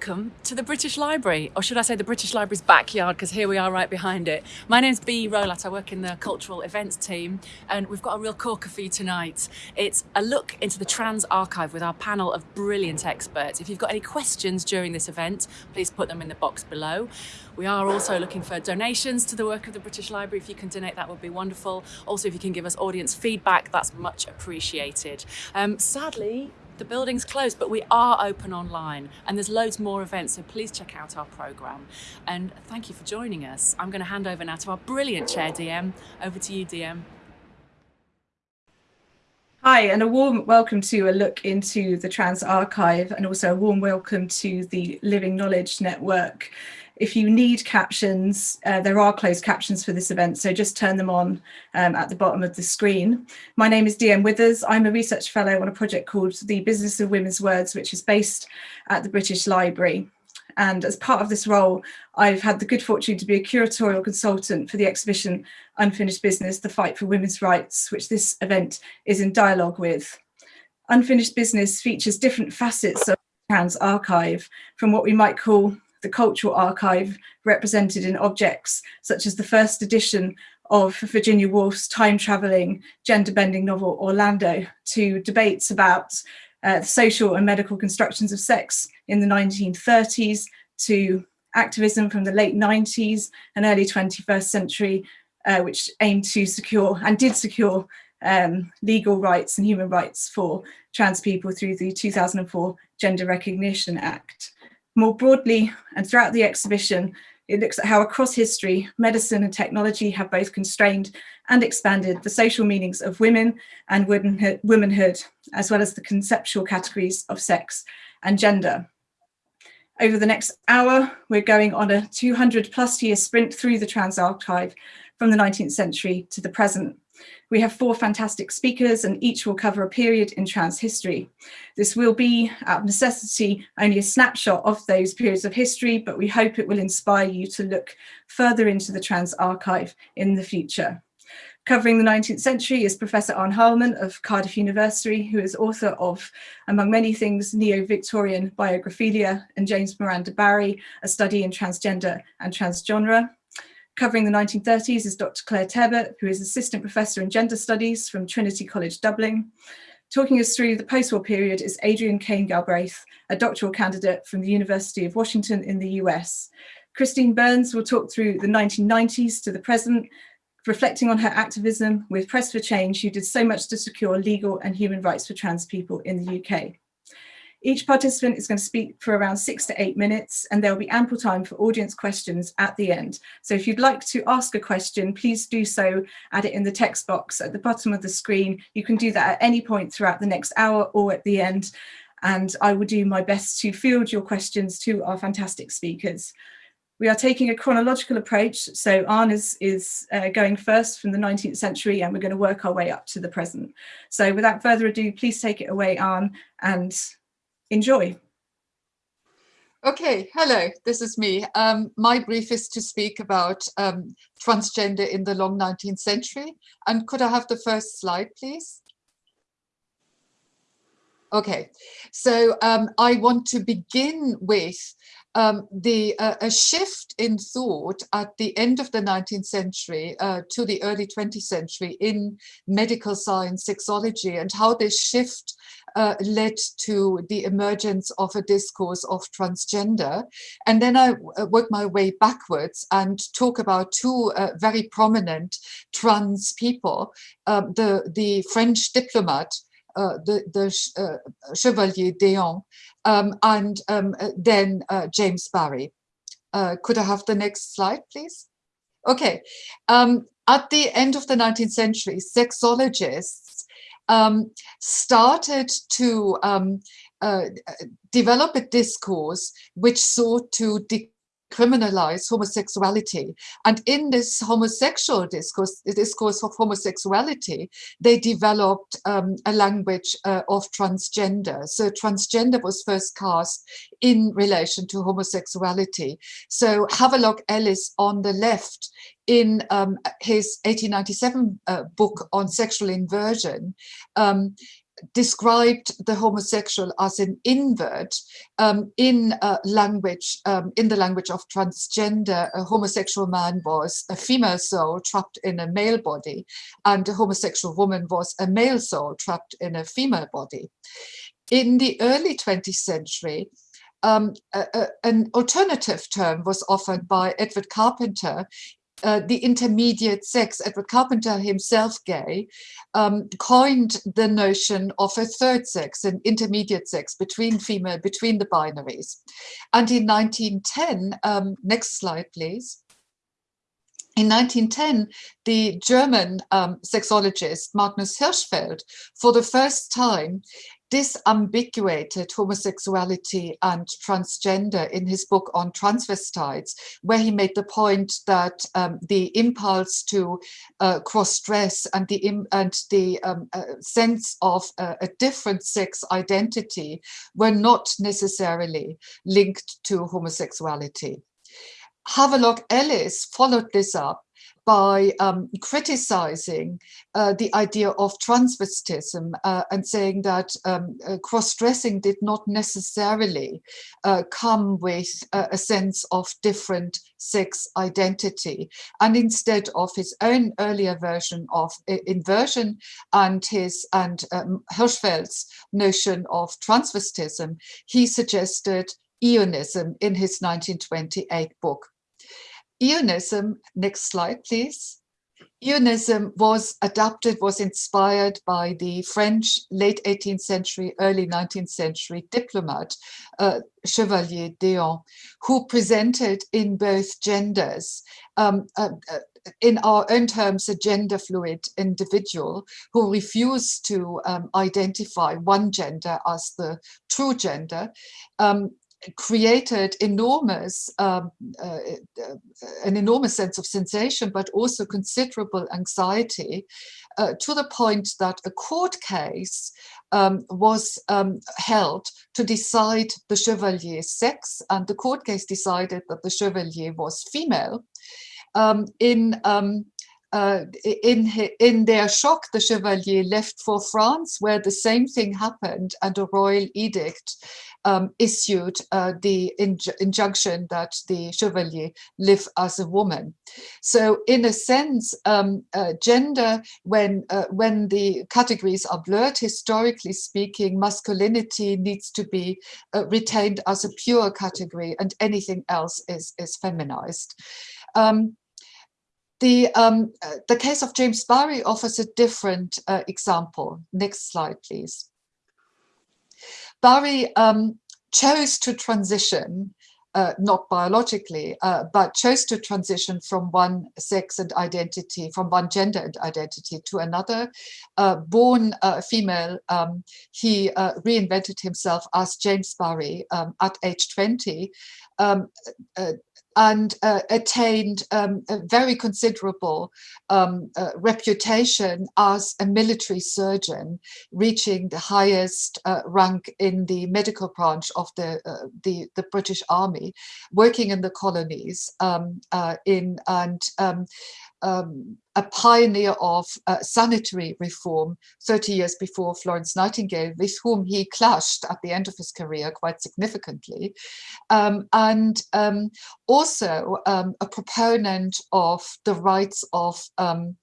welcome to the British Library, or should I say the British Library's backyard, because here we are right behind it. My name's Bee Rolat, I work in the cultural events team, and we've got a real corker for you tonight. It's a look into the Trans Archive with our panel of brilliant experts. If you've got any questions during this event, please put them in the box below. We are also looking for donations to the work of the British Library. If you can donate, that would be wonderful. Also, if you can give us audience feedback, that's much appreciated. Um, sadly, the building's closed, but we are open online and there's loads more events, so please check out our programme. And thank you for joining us. I'm going to hand over now to our brilliant chair, DM. Over to you, DM. Hi, and a warm welcome to a look into the Trans Archive and also a warm welcome to the Living Knowledge Network. If you need captions, uh, there are closed captions for this event, so just turn them on um, at the bottom of the screen. My name is DM Withers. I'm a research fellow on a project called The Business of Women's Words, which is based at the British Library. And as part of this role, I've had the good fortune to be a curatorial consultant for the exhibition Unfinished Business, The Fight for Women's Rights, which this event is in dialogue with. Unfinished Business features different facets of Trans archive, from what we might call the cultural archive represented in objects such as the first edition of Virginia Woolf's time-travelling, gender-bending novel Orlando to debates about uh, social and medical constructions of sex in the 1930s to activism from the late 90s and early 21st century, uh, which aimed to secure and did secure um, legal rights and human rights for trans people through the 2004 Gender Recognition Act. More broadly, and throughout the exhibition, it looks at how across history, medicine and technology have both constrained and expanded the social meanings of women and womanhood, as well as the conceptual categories of sex and gender. Over the next hour, we're going on a 200 plus year sprint through the Trans Archive from the 19th century to the present. We have four fantastic speakers and each will cover a period in trans history. This will be, out of necessity, only a snapshot of those periods of history, but we hope it will inspire you to look further into the trans archive in the future. Covering the 19th century is Professor Ann Heilmann of Cardiff University, who is author of, among many things, Neo-Victorian Biographilia and James Miranda Barry, a study in transgender and transgenre. Covering the 1930s is Dr. Claire Tebbutt, who is Assistant Professor in Gender Studies from Trinity College Dublin. Talking us through the post-war period is Adrian Kane Galbraith, a doctoral candidate from the University of Washington in the US. Christine Burns will talk through the 1990s to the present, reflecting on her activism with Press for Change, who did so much to secure legal and human rights for trans people in the UK. Each participant is going to speak for around six to eight minutes and there will be ample time for audience questions at the end. So if you'd like to ask a question, please do so, add it in the text box at the bottom of the screen. You can do that at any point throughout the next hour or at the end. And I will do my best to field your questions to our fantastic speakers. We are taking a chronological approach. So Ann is, is uh, going first from the 19th century and we're going to work our way up to the present. So without further ado, please take it away, Ann, and Enjoy. Okay, hello, this is me. Um, my brief is to speak about um, transgender in the long 19th century. And could I have the first slide, please? Okay, so um, I want to begin with um, the uh, a shift in thought at the end of the 19th century uh, to the early 20th century in medical science sexology and how this shift uh, led to the emergence of a discourse of transgender. And then I uh, work my way backwards and talk about two uh, very prominent trans people, um, the, the French diplomat uh, the, the uh, Chevalier d'Eon, um, and um, then uh, James Barry. could I have the next slide, please? Okay. Um, at the end of the 19th century, sexologists um, started to um, uh, develop a discourse which sought to criminalize homosexuality. And in this homosexual discourse, discourse of homosexuality, they developed um, a language uh, of transgender. So transgender was first cast in relation to homosexuality. So Havelock Ellis on the left in um, his 1897 uh, book on sexual inversion um, described the homosexual as an invert um, in uh, language, um, in the language of transgender, a homosexual man was a female soul trapped in a male body, and a homosexual woman was a male soul trapped in a female body. In the early 20th century, um, a, a, an alternative term was offered by Edward Carpenter uh, the intermediate sex, Edward Carpenter himself gay, um, coined the notion of a third sex, an intermediate sex between female, between the binaries. And in 1910, um, next slide, please. In 1910, the German um, sexologist Magnus Hirschfeld, for the first time, disambiguated homosexuality and transgender in his book on transvestites, where he made the point that um, the impulse to uh, cross-dress and the and the um, uh, sense of uh, a different sex identity were not necessarily linked to homosexuality. Havelock Ellis followed this up by um, criticizing uh, the idea of transvestism uh, and saying that um, uh, cross-dressing did not necessarily uh, come with a sense of different sex identity and instead of his own earlier version of inversion and his and um, Hirschfeld's notion of transvestism, he suggested eonism in his 1928 book. Eonism, next slide, please. Eonism was adapted, was inspired by the French late 18th century, early 19th century diplomat, uh, Chevalier d'Eon, who presented in both genders, um, uh, uh, in our own terms, a gender fluid individual who refused to um, identify one gender as the true gender, um, created enormous, um, uh, uh, an enormous sense of sensation, but also considerable anxiety uh, to the point that a court case um, was um, held to decide the Chevalier's sex and the court case decided that the Chevalier was female. Um, in um, uh, in, in their shock, the Chevalier left for France, where the same thing happened, and a royal edict um, issued uh, the inj injunction that the Chevalier live as a woman. So, in a sense, um, uh, gender, when uh, when the categories are blurred, historically speaking, masculinity needs to be uh, retained as a pure category, and anything else is is feminized. Um, the, um, uh, the case of James Barry offers a different uh, example. Next slide, please. Barry um, chose to transition, uh, not biologically, uh, but chose to transition from one sex and identity, from one gender and identity to another. Uh, born uh, female, um, he reinvented himself as James Barry um, at age 20, um, and uh, attained um, a very considerable um, uh, reputation as a military surgeon, reaching the highest uh, rank in the medical branch of the, uh, the, the, British Army, working in the colonies um, uh, in and um, a pioneer of uh, sanitary reform 30 years before Florence Nightingale, with whom he clashed at the end of his career quite significantly, um, and um, also um, a proponent of the rights of um,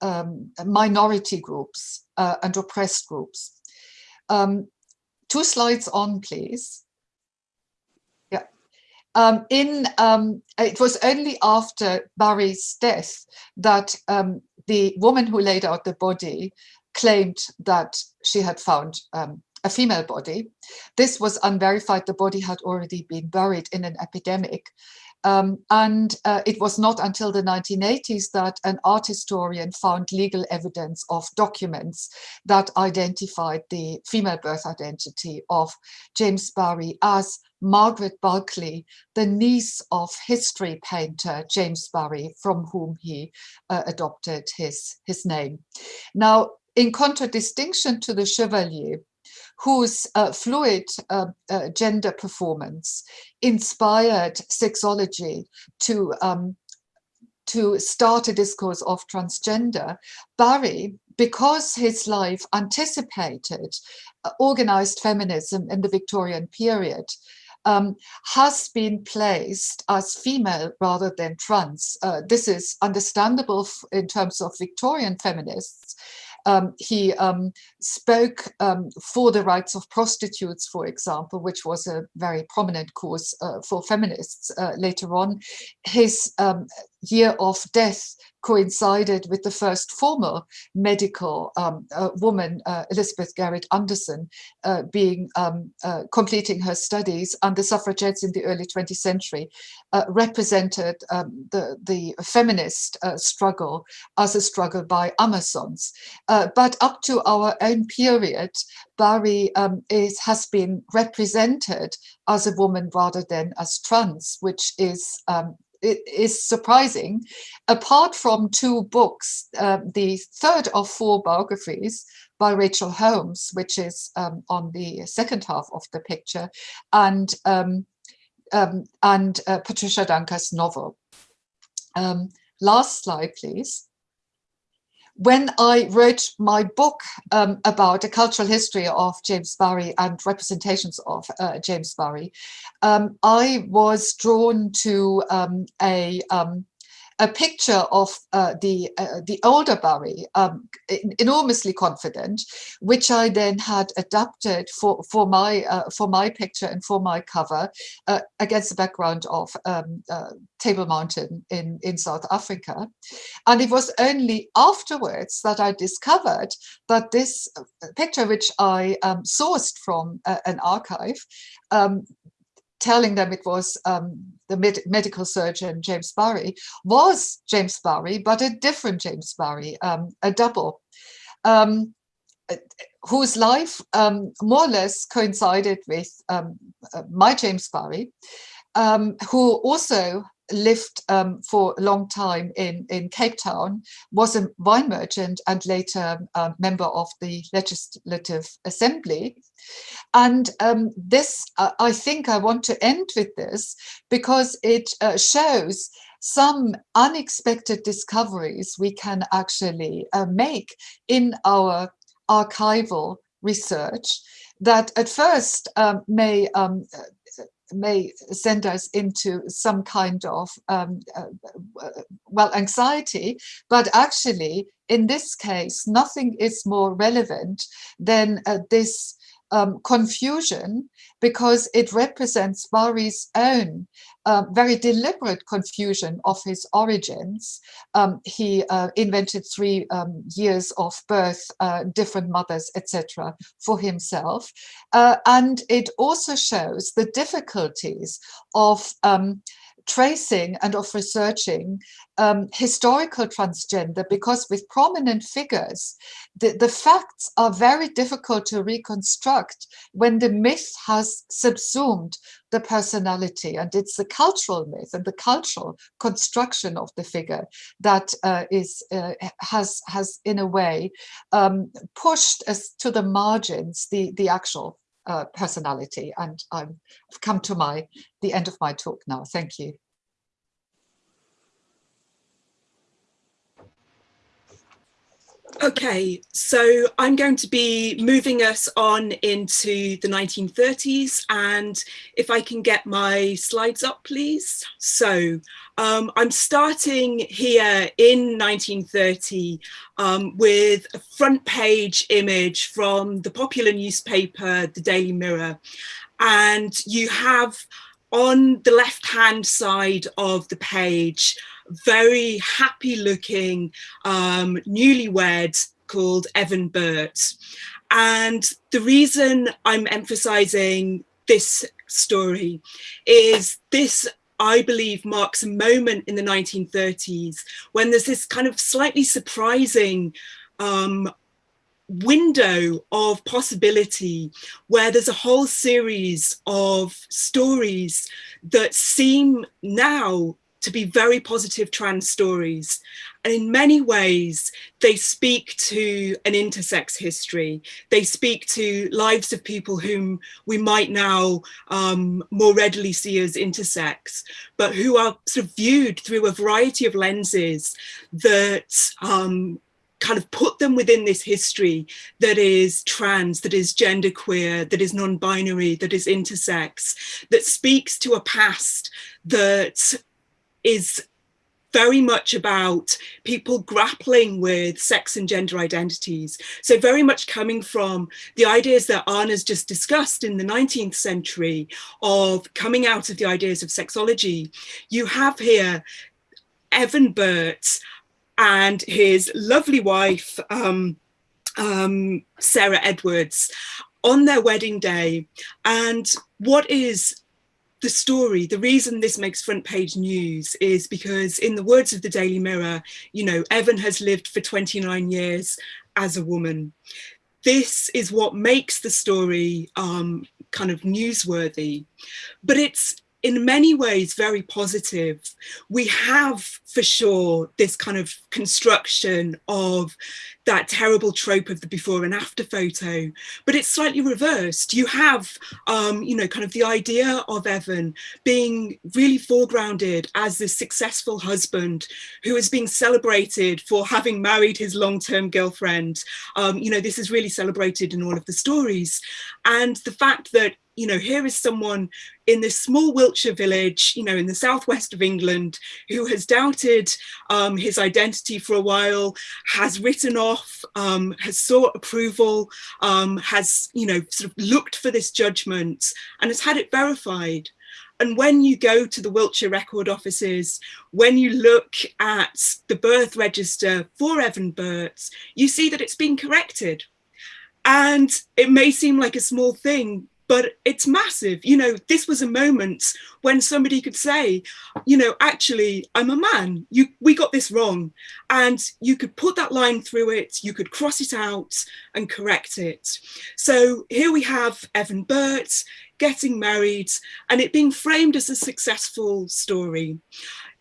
um, minority groups uh, and oppressed groups. two slides on, please. Um, in um, it was only after Barry's death that um, the woman who laid out the body claimed that she had found um, a female body. This was unverified. The body had already been buried in an epidemic. Um, and uh, it was not until the 1980s that an art historian found legal evidence of documents that identified the female birth identity of James Barry as Margaret Bulkley, the niece of history painter James Barry, from whom he uh, adopted his, his name. Now, in contradistinction to the Chevalier, whose uh, fluid uh, uh, gender performance inspired sexology to um, to start a discourse of transgender, Barry because his life anticipated uh, organized feminism in the Victorian period, um, has been placed as female rather than trans. Uh, this is understandable in terms of Victorian feminists um, he um, spoke um, for the rights of prostitutes, for example, which was a very prominent cause uh, for feminists uh, later on. His um, year of death coincided with the first formal medical um, uh, woman, uh, Elizabeth Garrett Anderson, uh, being um, uh, completing her studies, and the suffragettes in the early 20th century uh, represented um, the, the feminist uh, struggle as a struggle by Amazons. but up to our own period, Barry um, is, has been represented as a woman rather than as trans, which is um, it is surprising. Apart from two books, uh, the third of four biographies by Rachel Holmes, which is um, on the second half of the picture, and um, um, and uh, Patricia Duncker's novel. Um, last slide, please when I wrote my book um, about the cultural history of James Barry and representations of uh, James Barry, um, I was drawn to um, a um, a picture of uh, the uh, the older Barry, um, enormously confident, which I then had adapted for for my uh, for my picture and for my cover uh, against the background of um, uh, Table Mountain in in South Africa, and it was only afterwards that I discovered that this uh, picture, which I um, sourced from an archive, um, telling them it was um, the med medical surgeon James Barry, was James Barry, but a different James Barry, um, a double, um, whose life um, more or less coincided with um, uh, my James Barry, um, who also lived um, for a long time in, in Cape Town, was a wine merchant and later a member of the Legislative Assembly. And um, this, uh, I think I want to end with this because it uh, shows some unexpected discoveries we can actually uh, make in our archival research that at first um, may um, may send us into some kind of um, uh, uh, well anxiety but actually in this case nothing is more relevant than uh, this um, confusion because it represents Barry's own uh, very deliberate confusion of his origins. Um, he uh, invented three um, years of birth, uh, different mothers, etc., for himself. Uh, and it also shows the difficulties of um, tracing and of researching um, historical transgender because with prominent figures, the, the facts are very difficult to reconstruct when the myth has subsumed the personality and it's the cultural myth and the cultural construction of the figure that uh, is uh, has has in a way um, pushed us to the margins the the actual uh, personality. And I've come to my the end of my talk now. Thank you. Okay, so I'm going to be moving us on into the 1930s and if I can get my slides up, please. So um, I'm starting here in 1930 um, with a front page image from the popular newspaper, the Daily Mirror. And you have on the left hand side of the page very happy looking um, newlywed called Evan Burt. And the reason I'm emphasizing this story is this I believe marks a moment in the 1930s when there's this kind of slightly surprising um, window of possibility where there's a whole series of stories that seem now to be very positive trans stories. And in many ways, they speak to an intersex history. They speak to lives of people whom we might now um, more readily see as intersex, but who are sort of viewed through a variety of lenses that um, kind of put them within this history that is trans, that is genderqueer, that is non-binary, that is intersex, that speaks to a past that is very much about people grappling with sex and gender identities. So very much coming from the ideas that Anna's just discussed in the 19th century of coming out of the ideas of sexology. You have here Evan Burt and his lovely wife, um, um, Sarah Edwards, on their wedding day. And what is the story, the reason this makes front page news is because in the words of the Daily Mirror, you know, Evan has lived for 29 years as a woman. This is what makes the story um, kind of newsworthy, but it's in many ways very positive. We have for sure this kind of construction of that terrible trope of the before and after photo, but it's slightly reversed. You have, um, you know, kind of the idea of Evan being really foregrounded as this successful husband who is being celebrated for having married his long-term girlfriend. Um, you know, this is really celebrated in all of the stories. And the fact that you know, here is someone in this small Wiltshire village, you know, in the southwest of England, who has doubted um, his identity for a while, has written off, um, has sought approval, um, has, you know, sort of looked for this judgment and has had it verified. And when you go to the Wiltshire record offices, when you look at the birth register for Evan Burt, you see that it's been corrected. And it may seem like a small thing, but it's massive. You know, this was a moment when somebody could say, you know, actually, I'm a man. You, we got this wrong. And you could put that line through it, you could cross it out and correct it. So here we have Evan Burt getting married and it being framed as a successful story.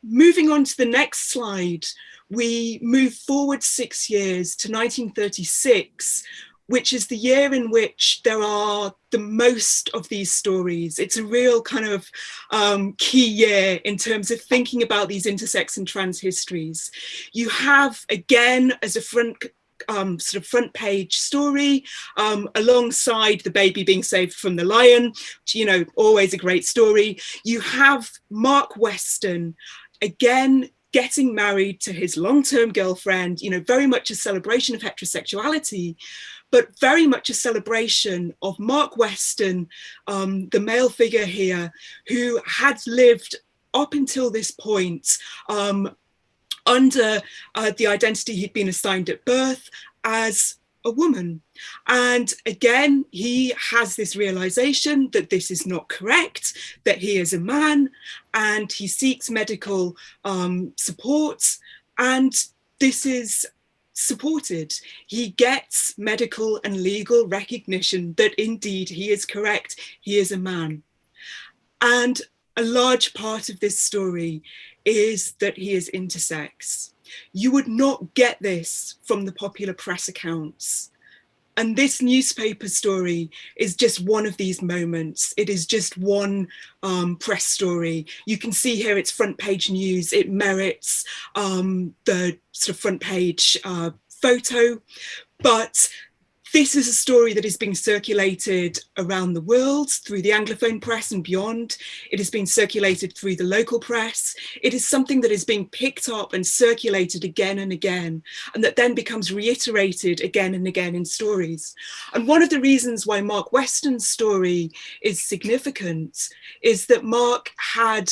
Moving on to the next slide, we move forward six years to 1936 which is the year in which there are the most of these stories. It's a real kind of um, key year in terms of thinking about these intersex and trans histories. You have, again, as a front um, sort of front page story um, alongside the baby being saved from the lion, which, you know, always a great story. You have Mark Weston, again, getting married to his long-term girlfriend, you know, very much a celebration of heterosexuality, but very much a celebration of Mark Weston, um, the male figure here, who had lived up until this point um, under uh, the identity he'd been assigned at birth as a woman. And again, he has this realization that this is not correct, that he is a man, and he seeks medical um, support. And this is supported. He gets medical and legal recognition that indeed he is correct, he is a man. And a large part of this story is that he is intersex. You would not get this from the popular press accounts. And this newspaper story is just one of these moments. It is just one um, press story. You can see here it's front page news. It merits um, the sort of front page uh, photo, but this is a story that is being circulated around the world through the Anglophone press and beyond. It has been circulated through the local press. It is something that is being picked up and circulated again and again, and that then becomes reiterated again and again in stories. And one of the reasons why Mark Weston's story is significant is that Mark had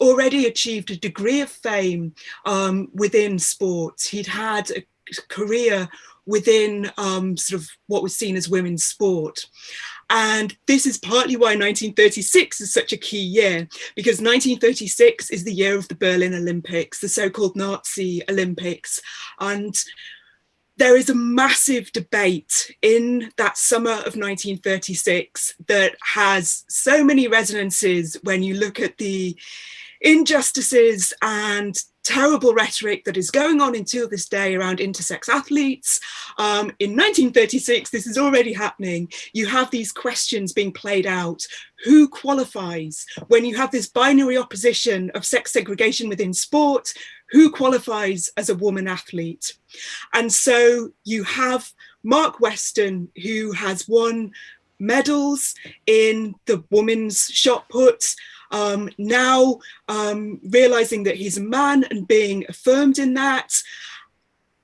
already achieved a degree of fame um, within sports. He'd had a career within um, sort of what was seen as women's sport. And this is partly why 1936 is such a key year, because 1936 is the year of the Berlin Olympics, the so-called Nazi Olympics. And there is a massive debate in that summer of 1936 that has so many resonances when you look at the injustices and terrible rhetoric that is going on until this day around intersex athletes. Um, in 1936, this is already happening. You have these questions being played out. Who qualifies? When you have this binary opposition of sex segregation within sport, who qualifies as a woman athlete. And so you have Mark Weston, who has won medals in the women's shot put, um, now um, realizing that he's a man and being affirmed in that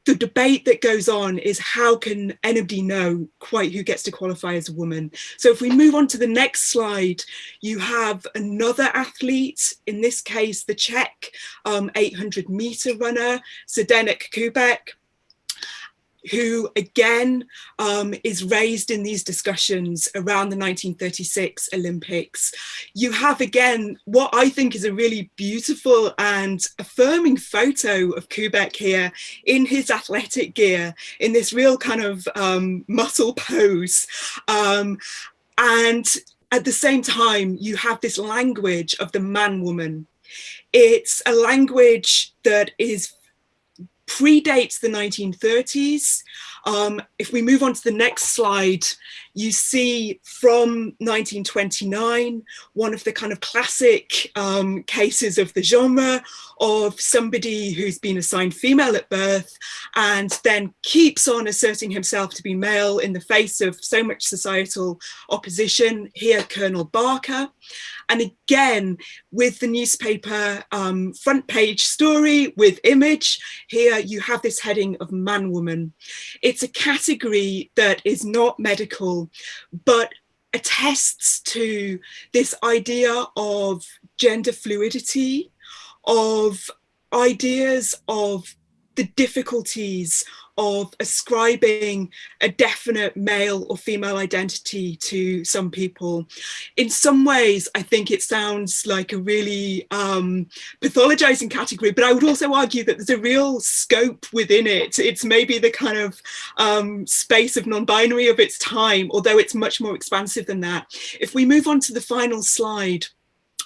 the debate that goes on is how can anybody know quite who gets to qualify as a woman? So if we move on to the next slide, you have another athlete, in this case, the Czech um, 800 meter runner, Zdenek Koubek, who again um, is raised in these discussions around the 1936 Olympics. You have again what I think is a really beautiful and affirming photo of Koubek here in his athletic gear in this real kind of um, muscle pose. Um, and at the same time, you have this language of the man woman. It's a language that is predates the 1930s. Um, if we move on to the next slide, you see from 1929, one of the kind of classic um, cases of the genre of somebody who's been assigned female at birth and then keeps on asserting himself to be male in the face of so much societal opposition. Here, Colonel Barker. And again, with the newspaper um, front page story with image, here you have this heading of man woman. It's a category that is not medical, but attests to this idea of gender fluidity, of ideas of the difficulties of ascribing a definite male or female identity to some people. In some ways, I think it sounds like a really um, pathologizing category, but I would also argue that there's a real scope within it. It's maybe the kind of um, space of non-binary of its time, although it's much more expansive than that. If we move on to the final slide,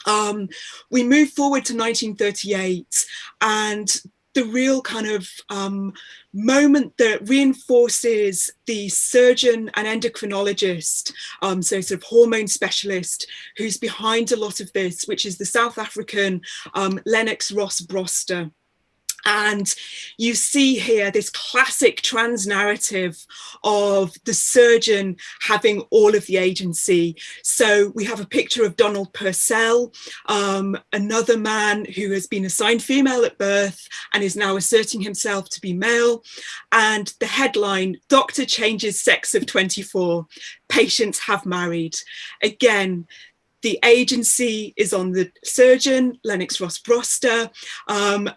um, we move forward to 1938 and the real kind of um, moment that reinforces the surgeon and endocrinologist, um, so sort of hormone specialist, who's behind a lot of this, which is the South African um, Lennox Ross Broster. And you see here this classic trans narrative of the surgeon having all of the agency. So we have a picture of Donald Purcell, um, another man who has been assigned female at birth and is now asserting himself to be male. And the headline, doctor changes sex of 24, patients have married. Again, the agency is on the surgeon, Lennox Ross Broster, um,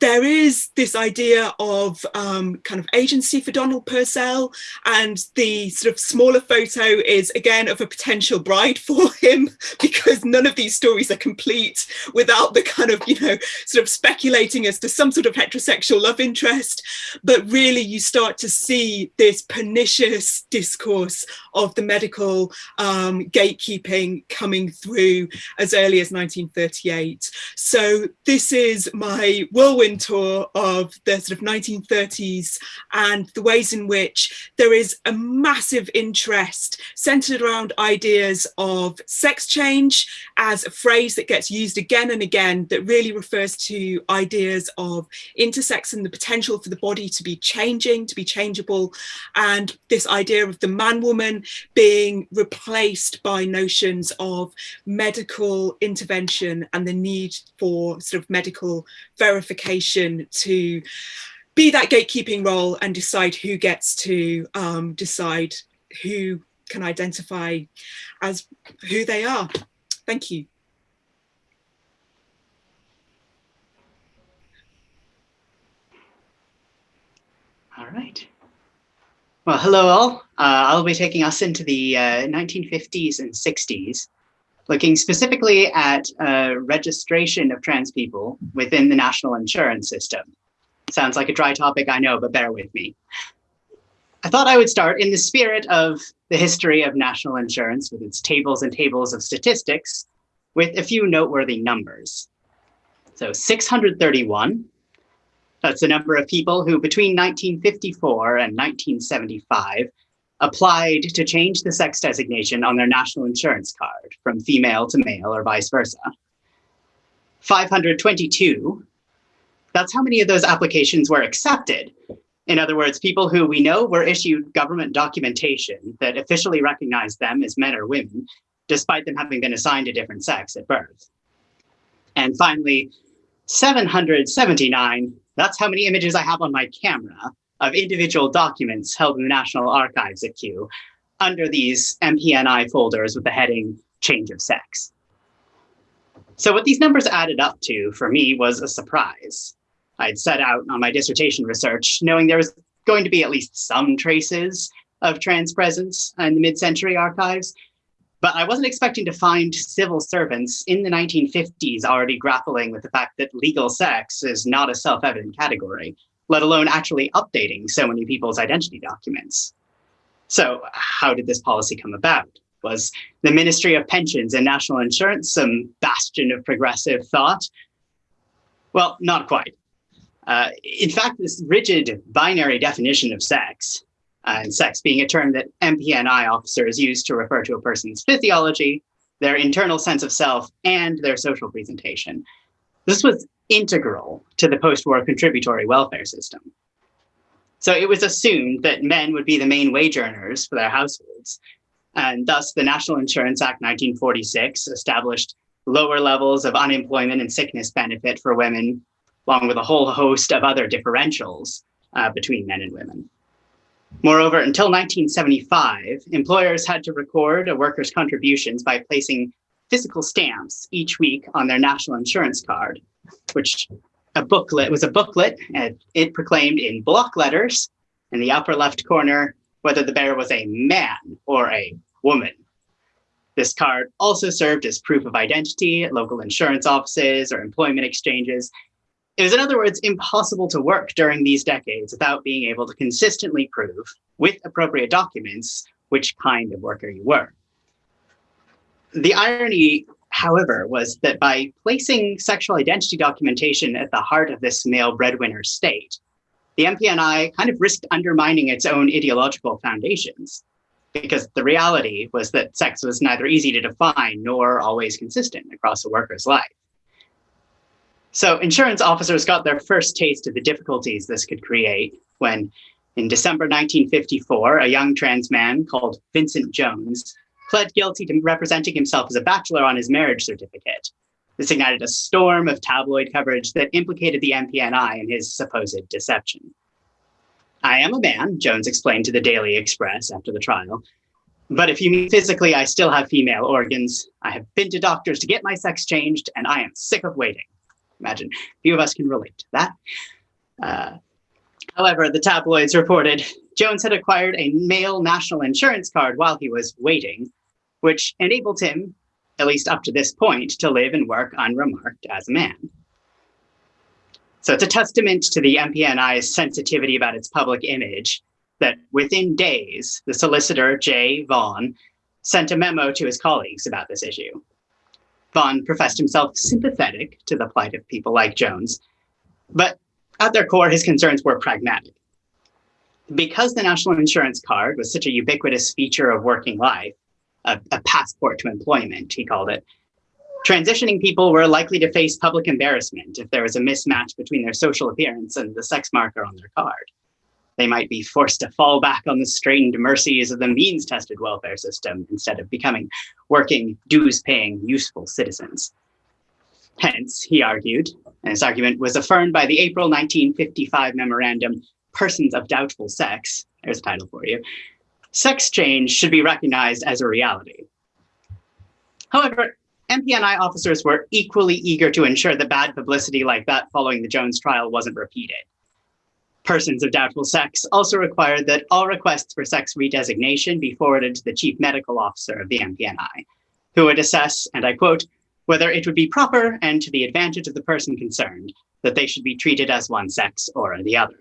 there is this idea of um, kind of agency for Donald Purcell, and the sort of smaller photo is again of a potential bride for him, because none of these stories are complete without the kind of, you know, sort of speculating as to some sort of heterosexual love interest. But really, you start to see this pernicious discourse of the medical um, gatekeeping coming through as early as 1938. So, this is my whirlwind tour of the sort of 1930s and the ways in which there is a massive interest centered around ideas of sex change as a phrase that gets used again and again that really refers to ideas of intersex and the potential for the body to be changing, to be changeable, and this idea of the man woman being replaced by notions of medical intervention and the need for sort of medical verification to be that gatekeeping role and decide who gets to um, decide who can identify as who they are. Thank you. All right. Well, hello all. Uh, I'll be taking us into the uh, 1950s and 60s looking specifically at uh, registration of trans people within the national insurance system. Sounds like a dry topic, I know, but bear with me. I thought I would start in the spirit of the history of national insurance with its tables and tables of statistics with a few noteworthy numbers. So 631, that's the number of people who between 1954 and 1975 applied to change the sex designation on their national insurance card from female to male or vice versa. 522 that's how many of those applications were accepted. In other words, people who we know were issued government documentation that officially recognized them as men or women, despite them having been assigned a different sex at birth. And finally, 779, that's how many images I have on my camera of individual documents held in the National Archives at Kew under these MPNI folders with the heading change of sex. So what these numbers added up to for me was a surprise. I'd set out on my dissertation research knowing there was going to be at least some traces of trans presence in the mid-century archives, but I wasn't expecting to find civil servants in the 1950s already grappling with the fact that legal sex is not a self-evident category, let alone actually updating so many people's identity documents. So how did this policy come about? Was the Ministry of Pensions and National Insurance some bastion of progressive thought? Well, not quite. Uh, in fact, this rigid binary definition of sex, uh, and sex being a term that MPNI officers use to refer to a person's physiology, their internal sense of self, and their social presentation. This was integral to the post-war contributory welfare system. So it was assumed that men would be the main wage earners for their households. And thus the National Insurance Act 1946 established lower levels of unemployment and sickness benefit for women, along with a whole host of other differentials uh, between men and women. Moreover, until 1975, employers had to record a worker's contributions by placing physical stamps each week on their national insurance card, which a booklet was a booklet and it proclaimed in block letters in the upper left corner whether the bearer was a man or a woman. This card also served as proof of identity at local insurance offices or employment exchanges. It was, in other words, impossible to work during these decades without being able to consistently prove, with appropriate documents, which kind of worker you were. The irony however, was that by placing sexual identity documentation at the heart of this male breadwinner state, the MPNI kind of risked undermining its own ideological foundations because the reality was that sex was neither easy to define nor always consistent across a worker's life. So insurance officers got their first taste of the difficulties this could create when in December 1954, a young trans man called Vincent Jones pled guilty to representing himself as a bachelor on his marriage certificate. This ignited a storm of tabloid coverage that implicated the MPNI in his supposed deception. I am a man, Jones explained to the Daily Express after the trial. But if you mean physically, I still have female organs. I have been to doctors to get my sex changed, and I am sick of waiting. Imagine, few of us can relate to that. Uh, however, the tabloids reported Jones had acquired a male national insurance card while he was waiting, which enabled him, at least up to this point, to live and work unremarked as a man. So it's a testament to the MPNI's sensitivity about its public image that within days, the solicitor, Jay Vaughn, sent a memo to his colleagues about this issue. Vaughn professed himself sympathetic to the plight of people like Jones, but at their core, his concerns were pragmatic. Because the national insurance card was such a ubiquitous feature of working life, a, a passport to employment, he called it. Transitioning people were likely to face public embarrassment if there was a mismatch between their social appearance and the sex marker on their card. They might be forced to fall back on the strained mercies of the means-tested welfare system instead of becoming working, dues-paying, useful citizens. Hence, he argued, and his argument was affirmed by the April 1955 memorandum, Persons of Doubtful Sex, there's a title for you, sex change should be recognized as a reality. However, MPNI officers were equally eager to ensure that bad publicity like that following the Jones trial wasn't repeated. Persons of doubtful sex also required that all requests for sex redesignation be forwarded to the chief medical officer of the MPNI, who would assess, and I quote, whether it would be proper and to the advantage of the person concerned that they should be treated as one sex or the other.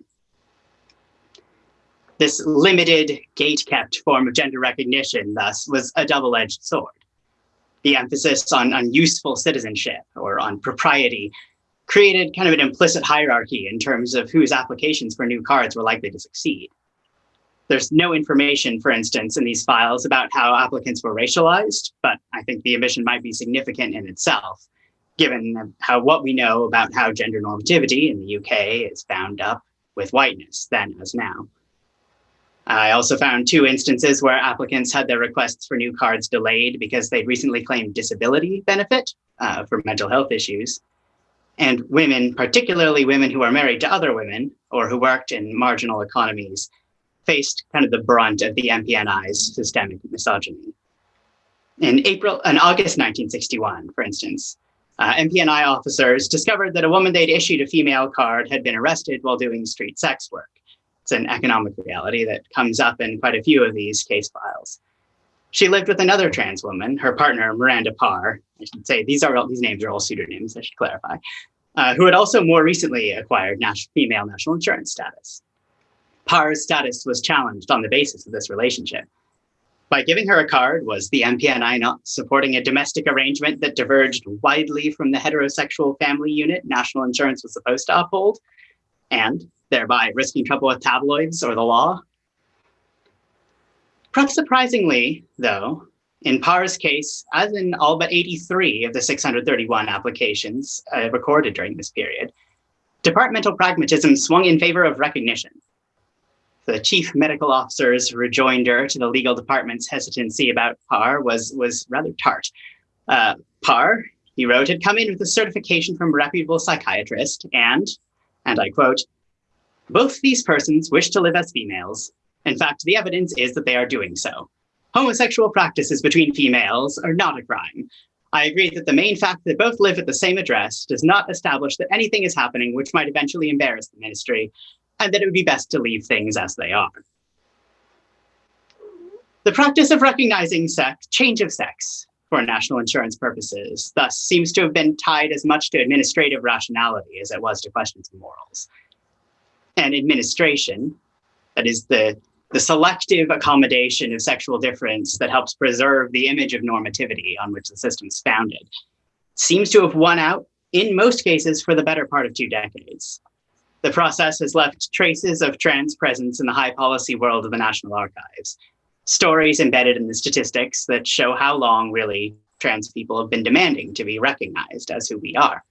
This limited, gate-kept form of gender recognition, thus, was a double-edged sword. The emphasis on, on useful citizenship or on propriety created kind of an implicit hierarchy in terms of whose applications for new cards were likely to succeed. There's no information, for instance, in these files about how applicants were racialized, but I think the omission might be significant in itself, given how what we know about how gender normativity in the UK is bound up with whiteness then as now. I also found two instances where applicants had their requests for new cards delayed because they'd recently claimed disability benefit uh, for mental health issues. And women, particularly women who are married to other women or who worked in marginal economies, faced kind of the brunt of the MPNI's systemic misogyny. In April, in August 1961, for instance, uh, MPNI officers discovered that a woman they'd issued a female card had been arrested while doing street sex work. It's an economic reality that comes up in quite a few of these case files. She lived with another trans woman, her partner, Miranda Parr. I should say these are all, these names are all pseudonyms, I should clarify, uh, who had also more recently acquired national, female national insurance status. Parr's status was challenged on the basis of this relationship. By giving her a card, was the MPNI not supporting a domestic arrangement that diverged widely from the heterosexual family unit national insurance was supposed to uphold, and thereby risking trouble with tabloids or the law? Perhaps surprisingly, though, in Parr's case, as in all but 83 of the 631 applications uh, recorded during this period, departmental pragmatism swung in favor of recognition the chief medical officer's rejoinder to the legal department's hesitancy about Parr was, was rather tart. Uh, Parr, he wrote, had come in with a certification from a reputable psychiatrist and, and I quote, both these persons wish to live as females. In fact, the evidence is that they are doing so. Homosexual practices between females are not a crime. I agree that the main fact that both live at the same address does not establish that anything is happening which might eventually embarrass the ministry, and that it would be best to leave things as they are. The practice of recognizing sex, change of sex for national insurance purposes thus seems to have been tied as much to administrative rationality as it was to questions of morals. And administration, that is the, the selective accommodation of sexual difference that helps preserve the image of normativity on which the system is founded, seems to have won out in most cases for the better part of two decades. The process has left traces of trans presence in the high policy world of the National Archives. Stories embedded in the statistics that show how long really trans people have been demanding to be recognized as who we are.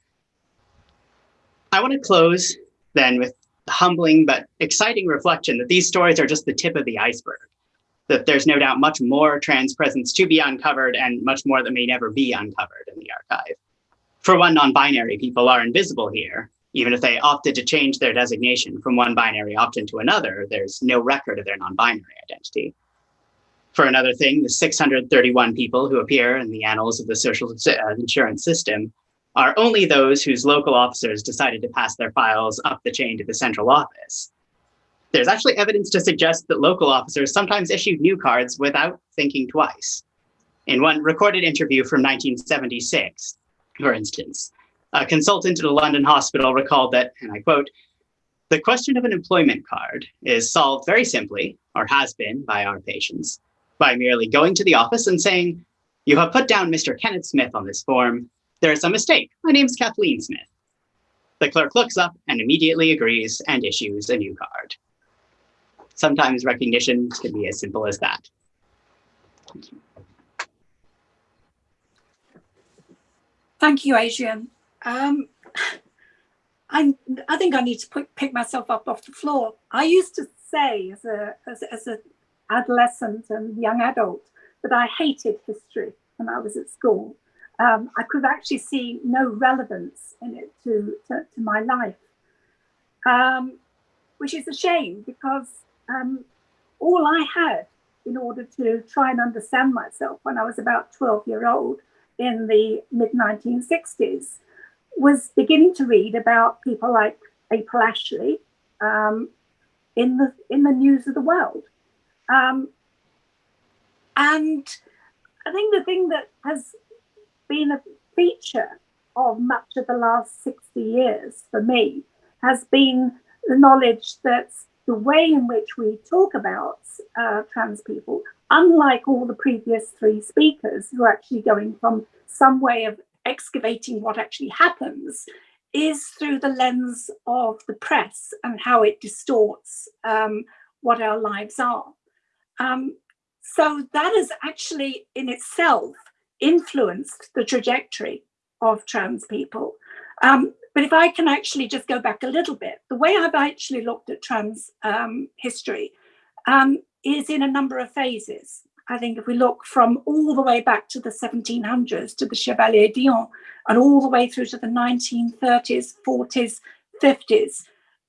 I want to close then with humbling but exciting reflection that these stories are just the tip of the iceberg, that there's no doubt much more trans presence to be uncovered and much more that may never be uncovered in the archive. For one, non-binary people are invisible here, even if they opted to change their designation from one binary option to another, there's no record of their non-binary identity. For another thing, the 631 people who appear in the annals of the social uh, insurance system are only those whose local officers decided to pass their files up the chain to the central office. There's actually evidence to suggest that local officers sometimes issued new cards without thinking twice. In one recorded interview from 1976, for instance, a consultant at a London hospital recalled that, and I quote, the question of an employment card is solved very simply, or has been by our patients, by merely going to the office and saying, you have put down Mr. Kenneth Smith on this form. There is a mistake. My name's Kathleen Smith. The clerk looks up and immediately agrees and issues a new card. Sometimes recognition can be as simple as that. Thank you, Adrian. Um, I I think I need to put, pick myself up off the floor. I used to say as a as, as an adolescent and young adult that I hated history when I was at school. Um, I could actually see no relevance in it to, to, to my life, um, which is a shame because um, all I had in order to try and understand myself when I was about 12 year old in the mid 1960s was beginning to read about people like April Ashley um, in the in the news of the world. Um, and I think the thing that has been a feature of much of the last 60 years for me has been the knowledge that the way in which we talk about uh, trans people, unlike all the previous three speakers who are actually going from some way of excavating what actually happens is through the lens of the press and how it distorts um, what our lives are. Um, so that has actually in itself influenced the trajectory of trans people. Um, but if I can actually just go back a little bit, the way I've actually looked at trans um, history um, is in a number of phases. I think if we look from all the way back to the 1700s to the Chevalier d'Eon and all the way through to the 1930s, 40s, 50s,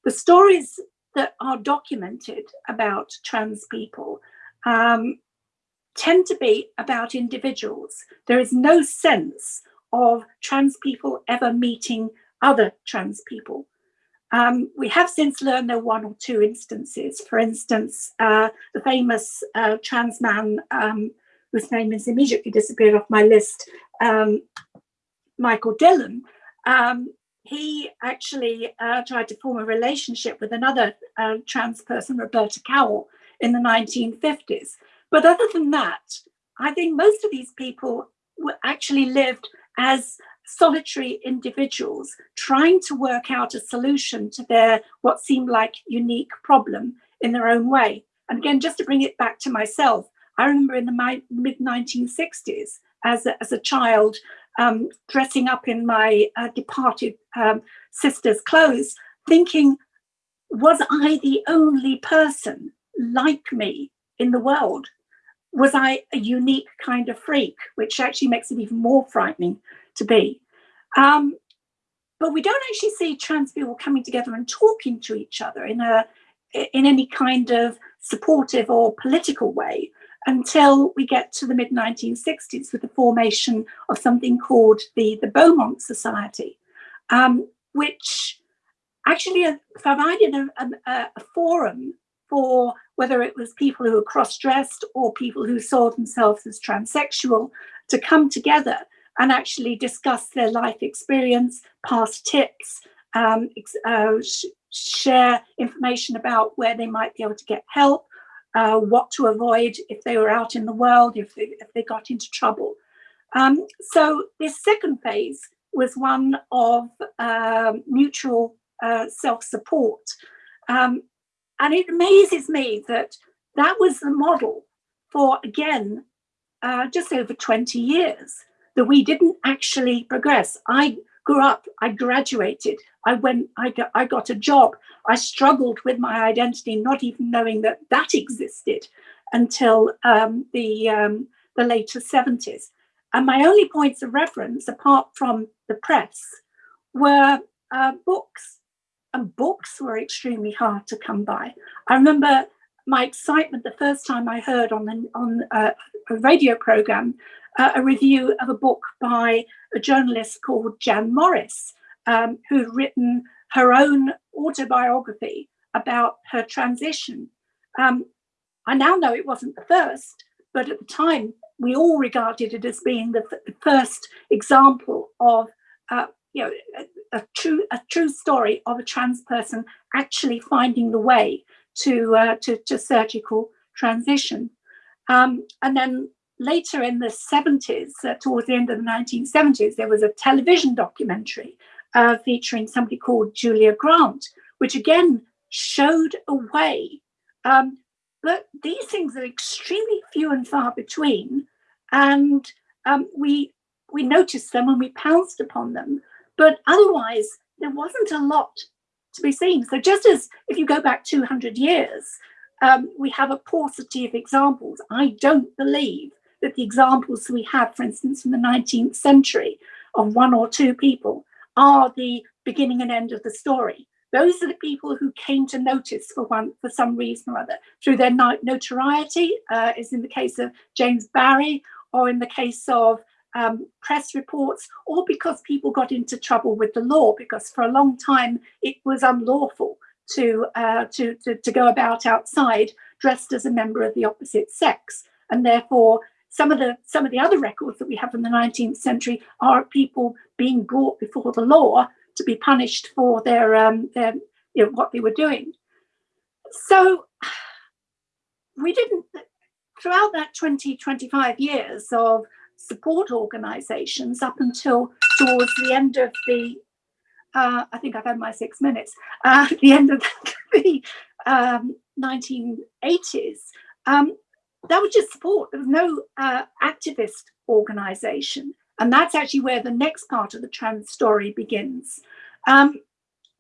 the stories that are documented about trans people um, tend to be about individuals. There is no sense of trans people ever meeting other trans people. Um, we have since learned there are one or two instances. For instance, uh, the famous uh, trans man um, whose name has immediately disappeared off my list, um, Michael Dillon, um, he actually uh, tried to form a relationship with another uh, trans person, Roberta Cowell, in the 1950s. But other than that, I think most of these people were actually lived as solitary individuals trying to work out a solution to their what seemed like unique problem in their own way. And again, just to bring it back to myself, I remember in the mid 1960s as a, as a child um, dressing up in my uh, departed um, sister's clothes, thinking, was I the only person like me in the world? Was I a unique kind of freak, which actually makes it even more frightening to be? Um, but we don't actually see trans people coming together and talking to each other in a in any kind of supportive or political way until we get to the mid 1960s with the formation of something called the, the Beaumont Society, um, which actually provided a, a, a, forum for whether it was people who were cross-dressed or people who saw themselves as transsexual to come together and actually discuss their life experience, past tips, um, uh, sh share information about where they might be able to get help, uh, what to avoid if they were out in the world, if they, if they got into trouble. Um, so this second phase was one of uh, mutual uh, self-support. Um, and it amazes me that that was the model for, again, uh, just over 20 years, that we didn't actually progress. I grew up, I graduated, I went, I got, I got a job. I struggled with my identity, not even knowing that that existed until um, the, um, the later 70s. And my only points of reference, apart from the press, were uh, books. And books were extremely hard to come by. I remember my excitement the first time I heard on, the, on uh, a radio program uh, a review of a book by a journalist called Jan Morris, um, who'd written her own autobiography about her transition. Um, I now know it wasn't the first, but at the time we all regarded it as being the, the first example of, uh, you know, a, a, true a true story of a trans person actually finding the way to uh, to, to, surgical transition. Um, and then later in the 70s, uh, towards the end of the 1970s, there was a television documentary uh, featuring somebody called Julia Grant, which again showed a way. Um, but these things are extremely few and far between, and um, we we noticed them and we pounced upon them. But otherwise, there wasn't a lot to be seen. So just as if you go back 200 years, um, we have a paucity of examples. I don't believe that the examples we have, for instance, from the 19th century of one or two people are the beginning and end of the story. Those are the people who came to notice for one for some reason or other through their notoriety, uh, as in the case of James Barry, or in the case of um, press reports, or because people got into trouble with the law, because for a long time it was unlawful to, uh, to, to, to go about outside dressed as a member of the opposite sex. And therefore, some of the some of the other records that we have from the 19th century are people being brought before the law to be punished for their um, their you know what they were doing. So we didn't throughout that 20 25 years of support organizations up until towards the end of the uh, I think I've had my six minutes, uh, the end of the um, 1980s, um, that was just support. There was no uh, activist organization. And that's actually where the next part of the trans story begins. Um,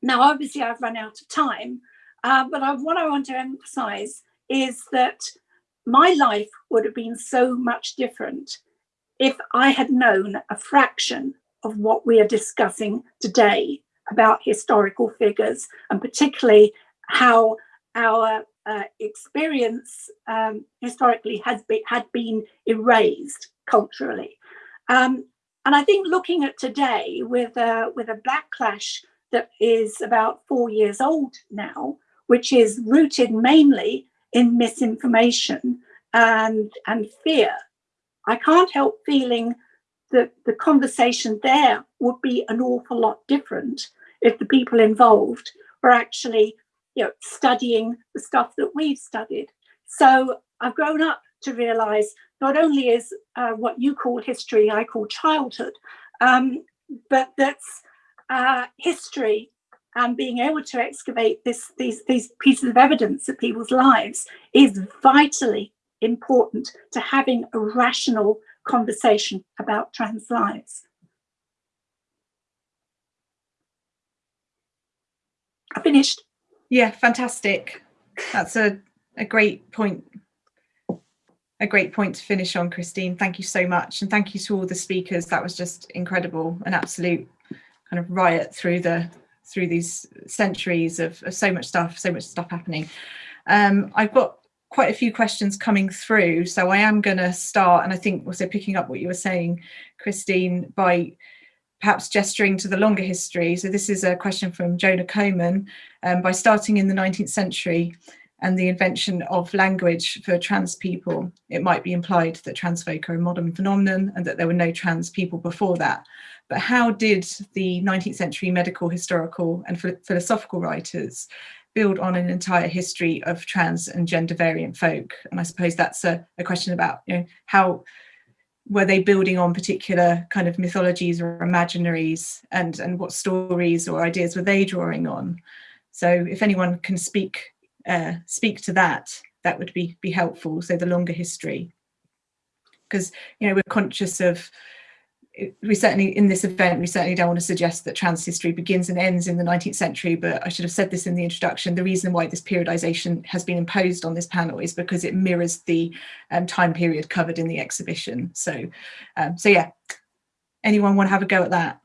now, obviously, I've run out of time, uh, but I, what I want to emphasize is that my life would have been so much different if I had known a fraction of what we are discussing today about historical figures and particularly how our uh, experience um, historically has been, had been erased culturally. Um, and I think looking at today with a, with a backlash that is about four years old now, which is rooted mainly in misinformation and, and fear, I can't help feeling that the conversation there would be an awful lot different if the people involved were actually you know, studying the stuff that we've studied. So I've grown up to realize not only is uh, what you call history, I call childhood, um, but that's uh, history and being able to excavate this, these, these pieces of evidence of people's lives is vitally important to having a rational conversation about trans lives. I finished. Yeah, fantastic. That's a, a great point. A great point to finish on, Christine. Thank you so much. And thank you to all the speakers. That was just incredible, an absolute kind of riot through the through these centuries of, of so much stuff, so much stuff happening. Um, I've got quite a few questions coming through, so I am going to start, and I think also picking up what you were saying, Christine, by perhaps gesturing to the longer history. So this is a question from Jonah Coman. Um, by starting in the 19th century and the invention of language for trans people, it might be implied that trans folk are a modern phenomenon and that there were no trans people before that. But how did the 19th century medical, historical and philosophical writers build on an entire history of trans and gender variant folk? And I suppose that's a, a question about you know, how were they building on particular kind of mythologies or imaginaries and and what stories or ideas were they drawing on so if anyone can speak uh, speak to that that would be be helpful so the longer history because you know we're conscious of we certainly in this event we certainly don't want to suggest that trans history begins and ends in the 19th century but i should have said this in the introduction. The reason why this periodization has been imposed on this panel is because it mirrors the um, time period covered in the exhibition. So um, so yeah. Anyone want to have a go at that?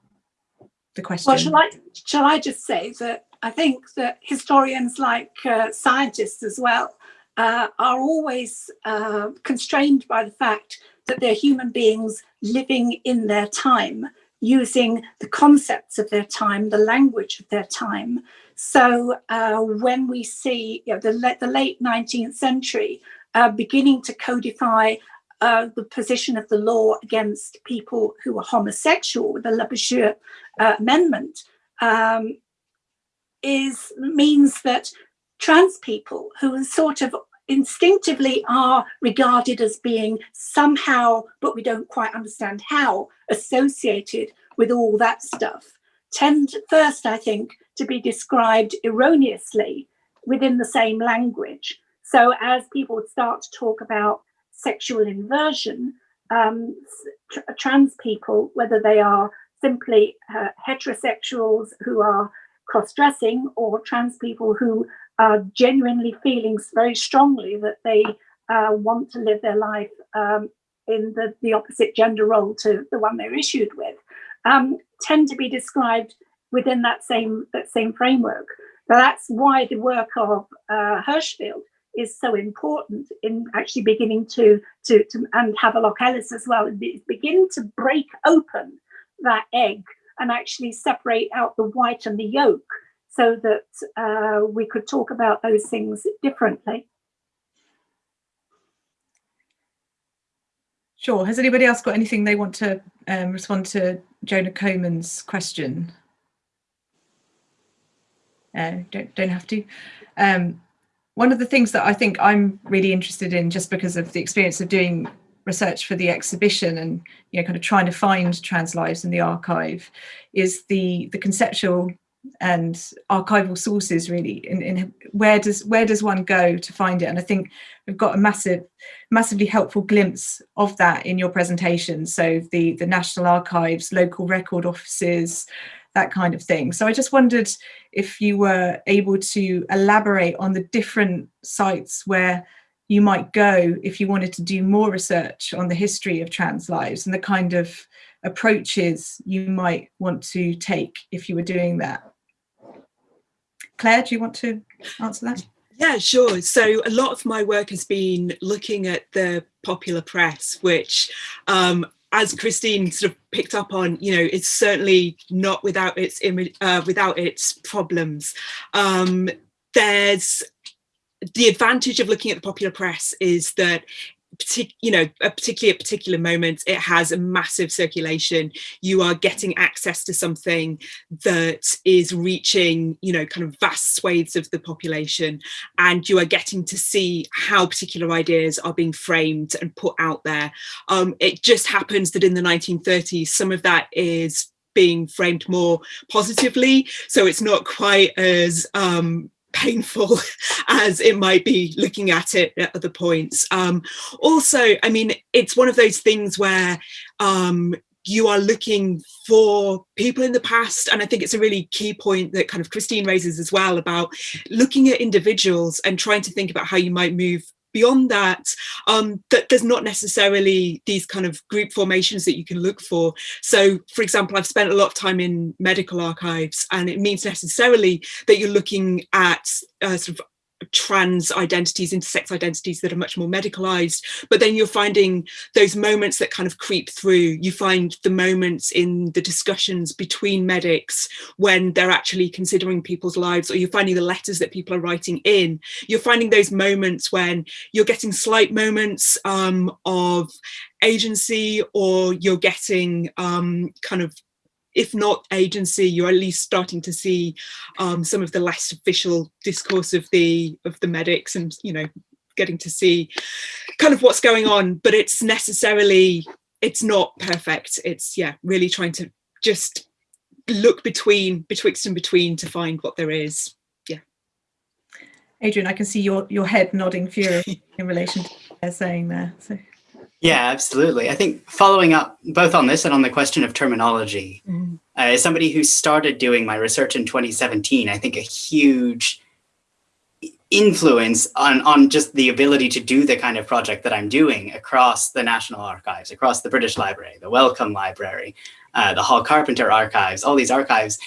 The question. Well shall i shall i just say that i think that historians like uh, scientists as well uh, are always uh, constrained by the fact that they're human beings living in their time, using the concepts of their time, the language of their time. So uh, when we see you know, the, the, late 19th century uh, beginning to codify uh, the position of the law against people who are homosexual, the Labouchere uh, Amendment, um, is means that trans people who are sort of instinctively are regarded as being somehow, but we don't quite understand how, associated with all that stuff, tend first, I think, to be described erroneously within the same language. So as people start to talk about sexual inversion, um, tr trans people, whether they are simply uh, heterosexuals who are cross-dressing or trans people who are genuinely feeling very strongly that they uh, want to live their life um, in the, the opposite gender role to the one they're issued with, um, tend to be described within that same that same framework. But that's why the work of uh, Hirschfeld is so important in actually beginning to, to, to and Havelock Ellis as well, begin to break open that egg and actually separate out the white and the yolk so that uh, we could talk about those things differently. Sure. Has anybody else got anything they want to um, respond to Jonah Coman's question? Uh, don't, don't have to. Um, one of the things that I think I'm really interested in just because of the experience of doing research for the exhibition and you know kind of trying to find trans lives in the archive is the the conceptual and archival sources really in, in where does where does one go to find it? And I think we've got a massive, massively helpful glimpse of that in your presentation. So the the National Archives, local record offices, that kind of thing. So I just wondered if you were able to elaborate on the different sites where you might go if you wanted to do more research on the history of trans lives and the kind of approaches you might want to take if you were doing that. Claire, do you want to answer that? Yeah, sure. So a lot of my work has been looking at the popular press, which um, as Christine sort of picked up on, you know, it's certainly not without its uh, without its problems. Um, there's the advantage of looking at the popular press is that you know, a particularly at particular moments, it has a massive circulation. You are getting access to something that is reaching, you know, kind of vast swathes of the population, and you are getting to see how particular ideas are being framed and put out there. Um, it just happens that in the 1930s, some of that is being framed more positively so it's not quite as um, painful as it might be looking at it at other points. Um, also, I mean, it's one of those things where um, you are looking for people in the past and i think it's a really key point that kind of christine raises as well about looking at individuals and trying to think about how you might move beyond that, um, that there's not necessarily these kind of group formations that you can look for. So, for example, I've spent a lot of time in medical archives, and it means necessarily that you're looking at uh, sort of trans identities, intersex identities that are much more medicalized, but then you're finding those moments that kind of creep through. You find the moments in the discussions between medics when they're actually considering people's lives, or you're finding the letters that people are writing in. You're finding those moments when you're getting slight moments um, of agency, or you're getting um, kind of if not agency, you're at least starting to see um, some of the less official discourse of the of the medics and, you know, getting to see kind of what's going on, but it's necessarily, it's not perfect. It's, yeah, really trying to just look between, betwixt and between to find what there is. Yeah. Adrian, I can see your, your head nodding fury in relation to what they're saying there. So. Yeah, absolutely. I think following up both on this and on the question of terminology, mm. uh, as somebody who started doing my research in 2017, I think a huge influence on, on just the ability to do the kind of project that I'm doing across the National Archives, across the British Library, the Wellcome Library, uh, the Hall Carpenter Archives, all these archives,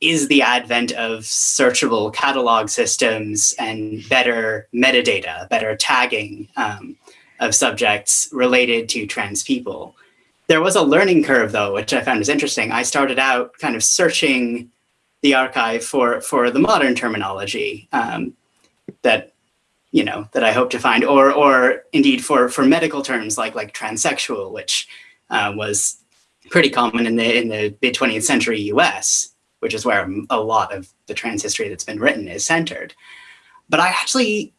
is the advent of searchable catalog systems and better metadata, better tagging, um, of subjects related to trans people. There was a learning curve though, which I found was interesting. I started out kind of searching the archive for, for the modern terminology um, that, you know, that I hope to find, or, or indeed for, for medical terms like, like transsexual, which uh, was pretty common in the, in the mid 20th century US, which is where a lot of the trans history that's been written is centered. But I actually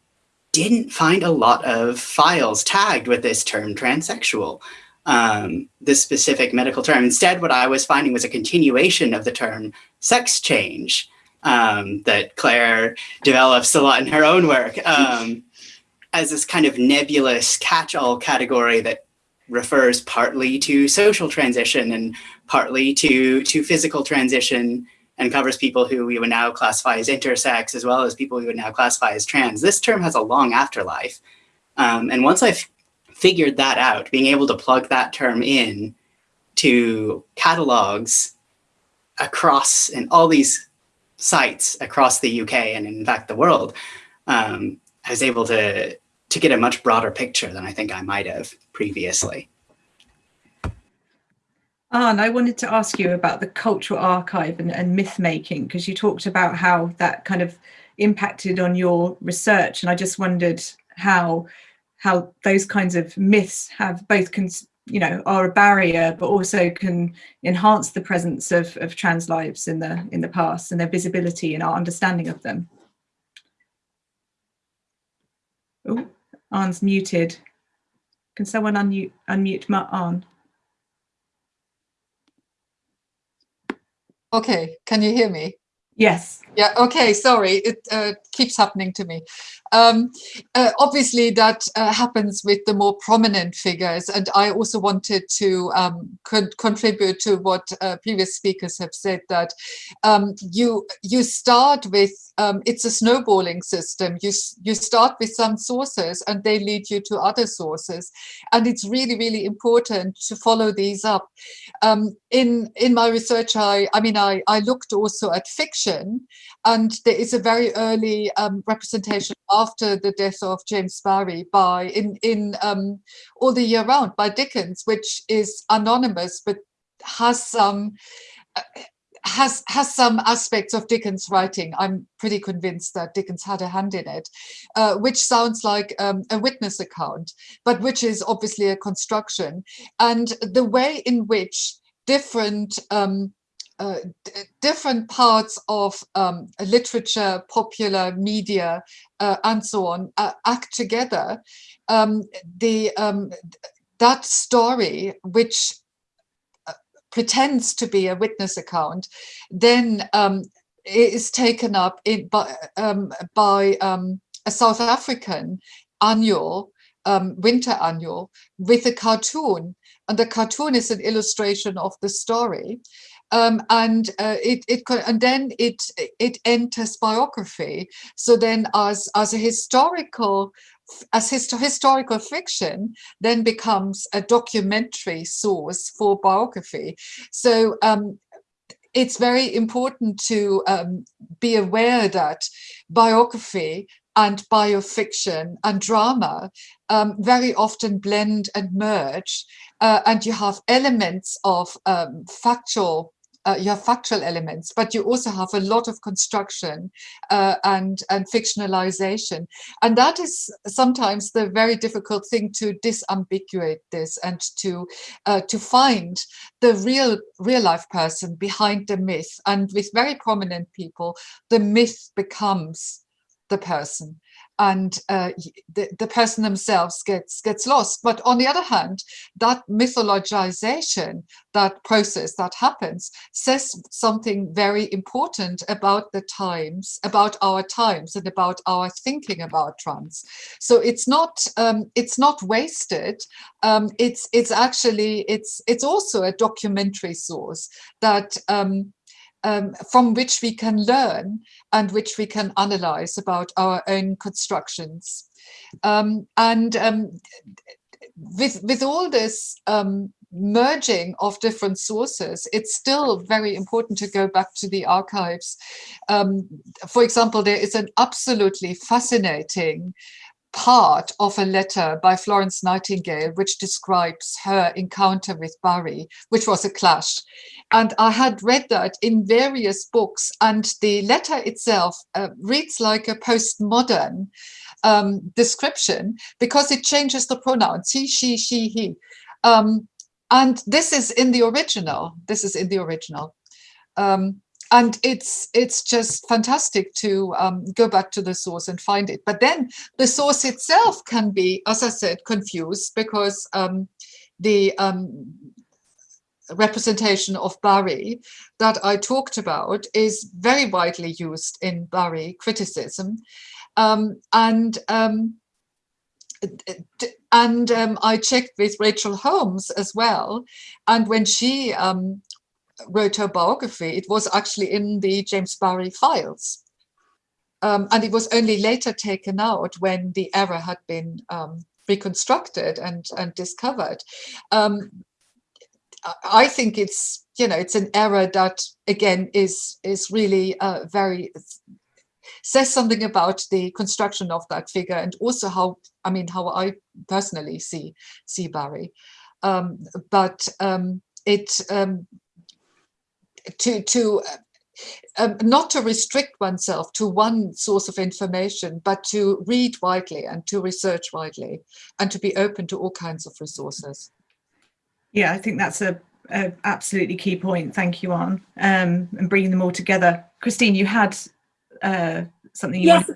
didn't find a lot of files tagged with this term transsexual, um, this specific medical term. Instead, what I was finding was a continuation of the term sex change um, that Claire develops a lot in her own work um, as this kind of nebulous catch-all category that refers partly to social transition and partly to, to physical transition and covers people who we would now classify as intersex, as well as people we would now classify as trans. This term has a long afterlife. Um, and once I've figured that out, being able to plug that term in to catalogs across in all these sites across the UK and in fact the world, um, I was able to, to get a much broader picture than I think I might have previously. And I wanted to ask you about the cultural archive and, and myth making, because you talked about how that kind of impacted on your research. And I just wondered how how those kinds of myths have both can you know are a barrier but also can enhance the presence of, of trans lives in the in the past and their visibility and our understanding of them oh Ann's muted can someone unmute unmute Arne Okay, can you hear me? Yes. Yeah, okay, sorry, it uh, keeps happening to me. Um, uh, obviously, that uh, happens with the more prominent figures, and I also wanted to um, con contribute to what uh, previous speakers have said, that um, you you start with, um, it's a snowballing system, you, you start with some sources and they lead you to other sources, and it's really, really important to follow these up. Um, in, in my research, I, I mean, I, I looked also at fiction, and there is a very early um, representation after the death of James Barry by in in um, all the year round by Dickens, which is anonymous but has some uh, has has some aspects of Dickens writing. I'm pretty convinced that Dickens had a hand in it, uh, which sounds like um, a witness account, but which is obviously a construction. And the way in which different um, uh, different parts of um, literature, popular media, uh, and so on uh, act together, um, the um, that story, which uh, pretends to be a witness account, then um, is taken up in, by, um, by a South African annual, winter annual, with a cartoon. And the cartoon is an illustration of the story um, and uh, it, it and then it it enters biography. So then, as as a historical as hist historical fiction then becomes a documentary source for biography. So um, it's very important to um, be aware that biography and biofiction and drama um, very often blend and merge uh, and you have elements of um, factual uh, you have factual elements, but you also have a lot of construction uh, and, and fictionalization. And that is sometimes the very difficult thing to disambiguate this and to, uh, to find the real, real life person behind the myth. And with very prominent people, the myth becomes the person and uh, the, the person themselves gets gets lost. But on the other hand, that mythologization, that process that happens, says something very important about the times, about our times, and about our thinking about trans. So it's not um, it's not wasted. Um, it's it's actually it's it's also a documentary source that um, um, from which we can learn and which we can analyze about our own constructions. Um, and um, with, with all this um, merging of different sources, it's still very important to go back to the archives. Um, for example, there is an absolutely fascinating part of a letter by Florence Nightingale, which describes her encounter with Barry, which was a clash. And I had read that in various books, and the letter itself uh, reads like a postmodern um, description because it changes the pronouns he, she, she, he. Um, and this is in the original. This is in the original. Um, and it's it's just fantastic to um, go back to the source and find it. But then the source itself can be, as I said, confused because um, the um, representation of Barry that I talked about is very widely used in Barry criticism. Um, and um, and um, I checked with Rachel Holmes as well. And when she wrote her biography, it was actually in the James Barry files. Um, and it was only later taken out when the error had been um, reconstructed and, and discovered. Um, I think it's, you know, it's an error that, again, is, is really uh, very, says something about the construction of that figure and also how, I mean, how I personally see, see Barry. Um, but um, it um, to to uh, um, not to restrict oneself to one source of information, but to read widely and to research widely and to be open to all kinds of resources. Yeah, I think that's a, a absolutely key point. Thank you, Ann, um, and bringing them all together. Christine, you had uh, something you yes.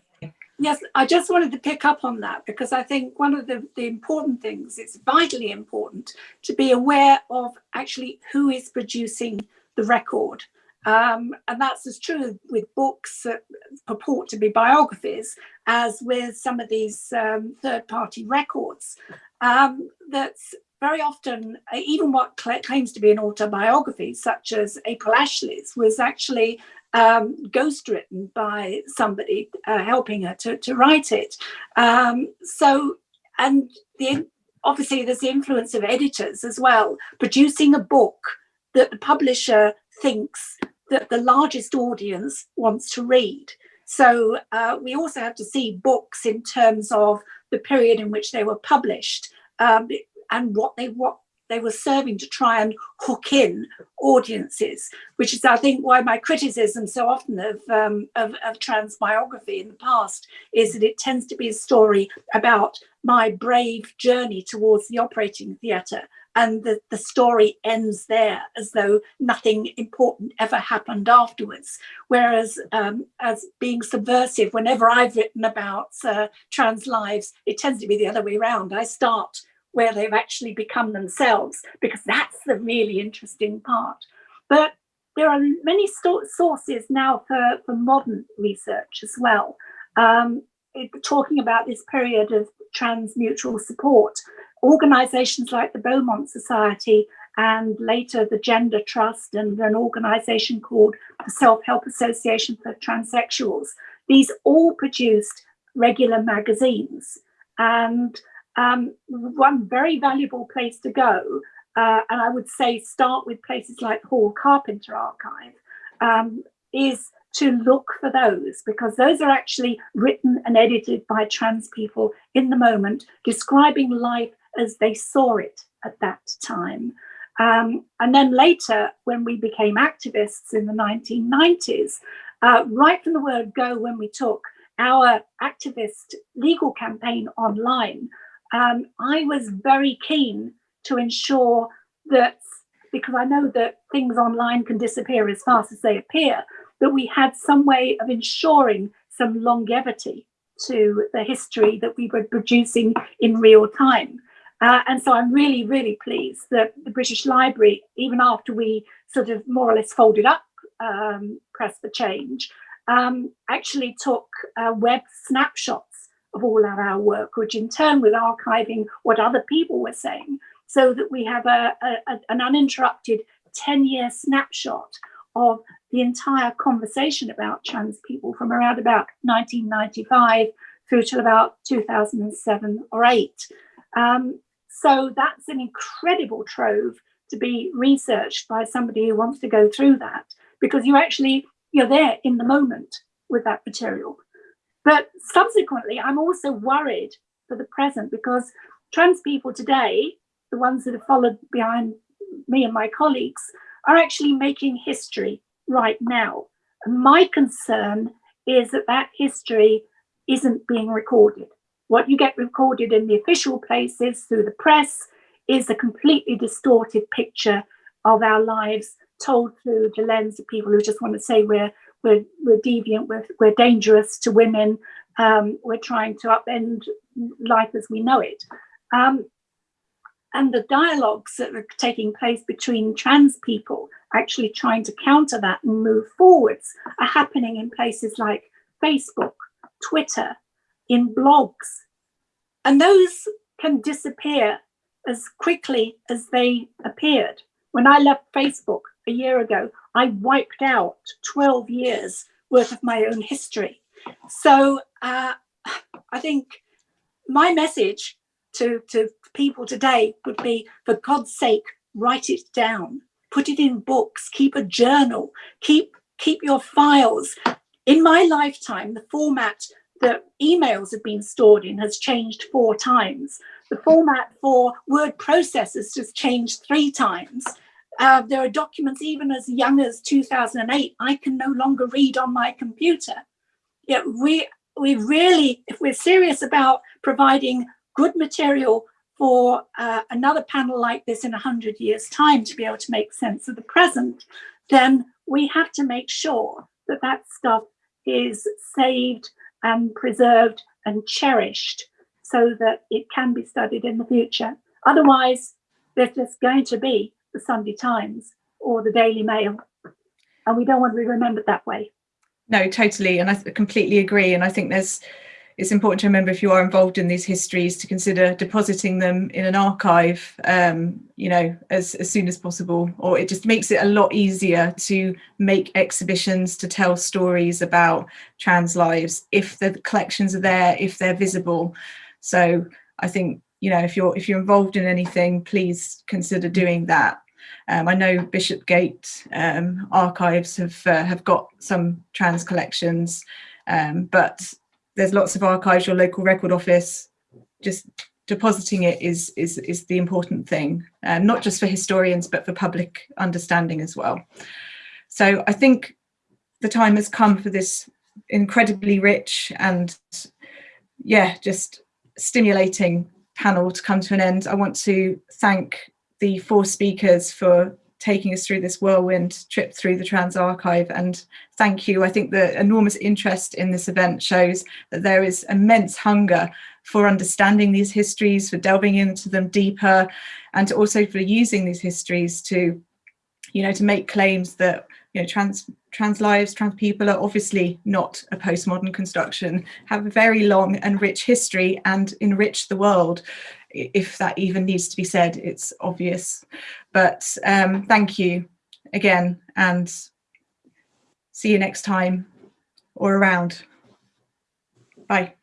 Yes, I just wanted to pick up on that because I think one of the, the important things, it's vitally important to be aware of actually who is producing the record Um, and that's as true with books that purport to be biographies as with some of these um, third party records. Um, that's very often, even what claims to be an autobiography, such as April Ashley's, was actually um, ghostwritten by somebody uh, helping her to, to write it. Um, so, and the, obviously there's the influence of editors as well, producing a book that the publisher thinks that the largest audience wants to read. So uh, we also have to see books in terms of the period in which they were published um, and what they what they were serving to try and hook in audiences, which is, I think, why my criticism so often of, um, of, of trans biography in the past is that it tends to be a story about my brave journey towards the operating theatre and the, the story ends there as though nothing important ever happened afterwards. Whereas um, as being subversive, whenever I've written about uh, trans lives, it tends to be the other way around. I start where they've actually become themselves because that's the really interesting part. But there are many sources now for, for modern research as well. Um, it, talking about this period of trans mutual support organizations like the Beaumont Society and later the Gender Trust and an organization called the Self-Help Association for Transsexuals. These all produced regular magazines and um, one very valuable place to go, uh, and I would say start with places like Hall Carpenter Archive, um, is to look for those because those are actually written and edited by trans people in the moment, describing life as they saw it at that time. Um, and then later, when we became activists in the 1990s, uh, right from the word go, when we took our activist legal campaign online, um, I was very keen to ensure that, because I know that things online can disappear as fast as they appear, that we had some way of ensuring some longevity to the history that we were producing in real time. Uh, and so I'm really, really pleased that the British Library, even after we sort of more or less folded up um, Press for Change, um, actually took uh, web snapshots of all of our work, which in turn was archiving what other people were saying, so that we have a, a, an uninterrupted 10 year snapshot of the entire conversation about trans people from around about 1995 through to about 2007 or 8. Um, so that's an incredible trove to be researched by somebody who wants to go through that because you actually, you're there in the moment with that material. But subsequently, I'm also worried for the present because trans people today, the ones that have followed behind me and my colleagues, are actually making history right now. And my concern is that that history isn't being recorded. What you get recorded in the official places through the press is a completely distorted picture of our lives told through the lens of people who just want to say we're we're, we're deviant, we're, we're dangerous to women, um, we're trying to upend life as we know it. Um, and the dialogues that are taking place between trans people actually trying to counter that and move forwards are happening in places like Facebook, Twitter, in blogs. And those can disappear as quickly as they appeared. When I left Facebook a year ago, I wiped out 12 years worth of my own history. So uh, I think my message to, to people today would be, for God's sake, write it down, put it in books, keep a journal, keep, keep your files. In my lifetime, the format that emails have been stored in has changed four times. The format for word processors has changed three times. Uh, there are documents even as young as 2008 I can no longer read on my computer. Yeah, we we really, if we're serious about providing good material for uh, another panel like this in 100 years time to be able to make sense of the present, then we have to make sure that that stuff is saved and preserved and cherished so that it can be studied in the future. Otherwise, there's just going to be the Sunday Times or the Daily Mail. and we don't want to be remembered that way. No, totally, and I completely agree. And I think there's it's important to remember if you are involved in these histories to consider depositing them in an archive, um, you know, as, as soon as possible, or it just makes it a lot easier to make exhibitions, to tell stories about trans lives, if the collections are there, if they're visible. So I think, you know, if you're if you're involved in anything, please consider doing that. Um, I know Bishopsgate um, archives have uh, have got some trans collections, um, but there's lots of archives, your local record office, just depositing it is is is the important thing, not just for historians, but for public understanding as well. So I think the time has come for this incredibly rich and yeah, just stimulating panel to come to an end. I want to thank the four speakers for taking us through this whirlwind trip through the Trans Archive and thank you. I think the enormous interest in this event shows that there is immense hunger for understanding these histories, for delving into them deeper and also for using these histories to, you know, to make claims that, you know, trans trans lives, trans people are obviously not a postmodern construction, have a very long and rich history and enrich the world if that even needs to be said, it's obvious. But um, thank you again and see you next time or around. Bye.